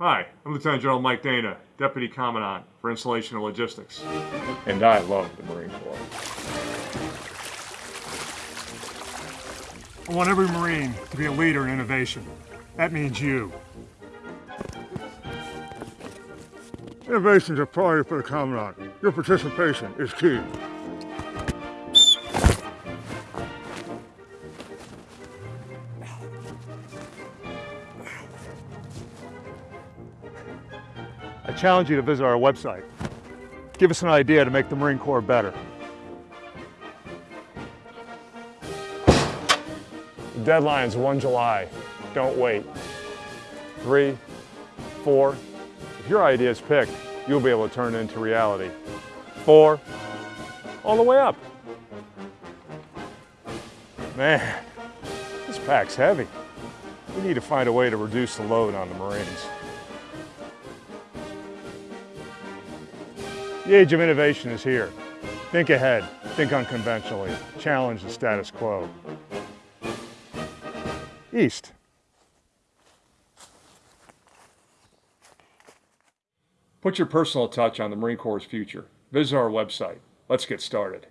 Hi, I'm Lieutenant General Mike Dana, Deputy Commandant for Installation and Logistics. And I love the Marine Corps. I want every Marine to be a leader in innovation. That means you. Innovation is a priority for the Commandant. Your participation is key. I challenge you to visit our website. Give us an idea to make the Marine Corps better. The deadline's 1 July. Don't wait. Three, four. If your idea is picked, you'll be able to turn it into reality. Four, all the way up. Man, this pack's heavy. We need to find a way to reduce the load on the Marines. The age of innovation is here. Think ahead, think unconventionally, challenge the status quo. East. Put your personal touch on the Marine Corps' future. Visit our website. Let's get started.